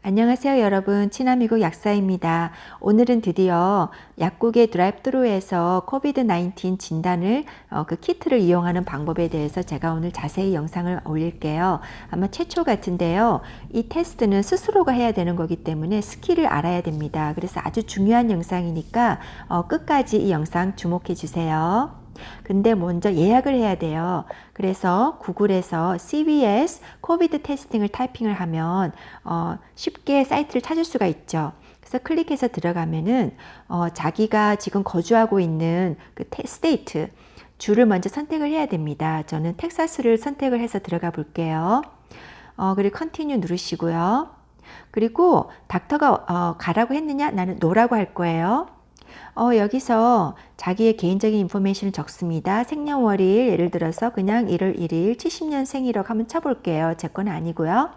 안녕하세요 여러분 친아미국 약사입니다. 오늘은 드디어 약국의 drive-thru에서 COVID-19 진단을 어, 그 키트를 이용하는 방법에 대해서 제가 오늘 자세히 영상을 올릴게요. 아마 최초 같은데요. 이 테스트는 스스로가 해야 되는 거기 때문에 skill을 알아야 됩니다. 그래서 아주 중요한 영상이니까 어, 끝까지 이 영상 주목해 주세요. 근데 먼저 예약을 해야 돼요. 그래서 구글에서 CVS COVID testing을 타이핑을 하면 어, 쉽게 사이트를 찾을 수가 있죠. 그래서 클릭해서 들어가면은 어, 자기가 지금 거주하고 있는 그 state 주를 먼저 선택을 해야 됩니다. 저는 텍사스를 선택을 해서 들어가 볼게요. 어, 그리고 continue 누르시고요. 그리고 닥터가 어, 가라고 했느냐? 나는 no라고 할 거예요. 어, 여기서 자기의 개인적인 information을 적습니다. 생년월일 예를 들어서 그냥 1월 1일 70년생이라고 한번 쳐볼게요. 제 건 아니고요.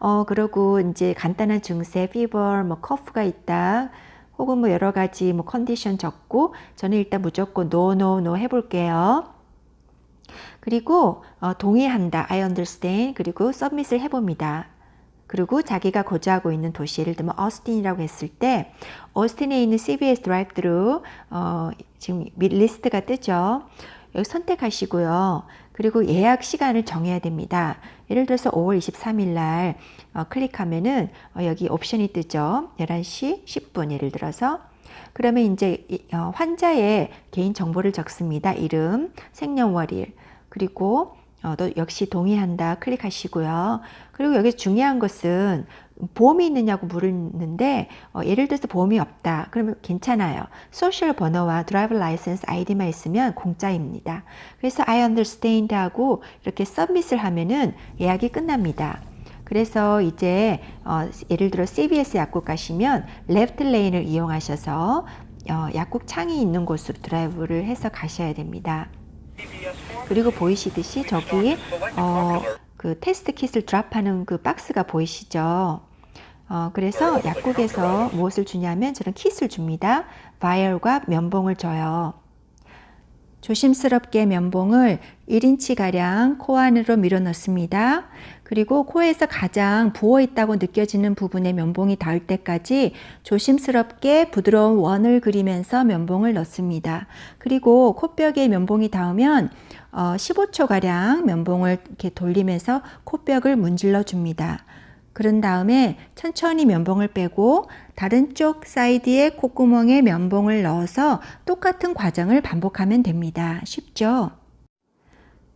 어, 그리고 이제 간단한 증세, fever, 뭐 커프가 있다. 혹은 뭐 여러 가지 뭐 컨디션 적고 저는 일단 무조건 no, no, no 해볼게요. 그리고 어, 동의한다. I understand. 그리고 submit을 해봅니다. 그리고 자기가 거주하고 있는 도시 예를 들면 어스틴이라고 했을 때 어스틴에 있는 CVS drive-thru 어, 지금 리스트가 뜨죠. 여기 선택하시고요. 그리고 예약 시간을 정해야 됩니다. 예를 들어서 5월 23일 날 어, 클릭하면은 어, 여기 옵션이 뜨죠. 11시 10분 예를 들어서 그러면 이제 어, 환자의 개인 정보를 적습니다. 이름, 생년월일 그리고 어, 또 역시 동의한다. 클릭하시고요. 그리고 여기 중요한 것은 보험이 있느냐고 물었는데 어, 예를 들어서 보험이 없다. 그러면 괜찮아요. social 번호와 drive license ID만 있으면 공짜입니다. 그래서 I understand 하고 이렇게 submit을 하면은 예약이 끝납니다. 그래서 이제 어, 예를 들어 CVS 약국 가시면 left lane을 이용하셔서 어, 약국 창이 있는 곳으로 드라이브를 해서 가셔야 됩니다 그리고 보이시듯이 저기 어, 그 테스트 kit을 drop하는 그 박스가 보이시죠? 어, 그래서 약국에서 무엇을 주냐면 저런 kit을 줍니다. 바이얼과 면봉을 줘요. 조심스럽게 면봉을 1인치가량 코 안으로 밀어 넣습니다. 그리고 코에서 가장 부어 있다고 느껴지는 부분에 면봉이 닿을 때까지 조심스럽게 부드러운 원을 그리면서 면봉을 넣습니다. 그리고 코뼈에 면봉이 닿으면 어, 15초가량 면봉을 이렇게 돌리면서 코뼈를 문질러 줍니다. 그런 다음에 천천히 면봉을 빼고 다른 쪽 사이드의 콧구멍에 면봉을 넣어서 똑같은 과정을 반복하면 됩니다. 쉽죠?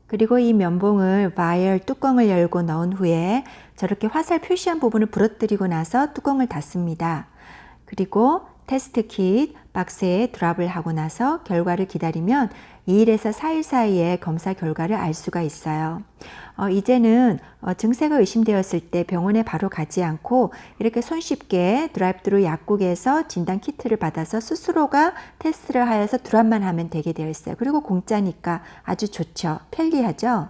그리고 이 면봉을 vial 뚜껑을 열고 넣은 후에 저렇게 화살 표시한 부분을 부러뜨리고 나서 뚜껑을 닫습니다. 그리고 테스트 킷 박스에 drop을 하고 나서 결과를 기다리면 2일에서 4일 사이에 검사 결과를 알 수가 있어요. 어, 이제는 어, 증세가 의심되었을 때 병원에 바로 가지 않고 이렇게 손쉽게 드라이브드루 약국에서 진단 키트를 받아서 스스로가 테스트를 하여서 드랍만 하면 되게 되어 있어요. 그리고 공짜니까 아주 좋죠. 편리하죠.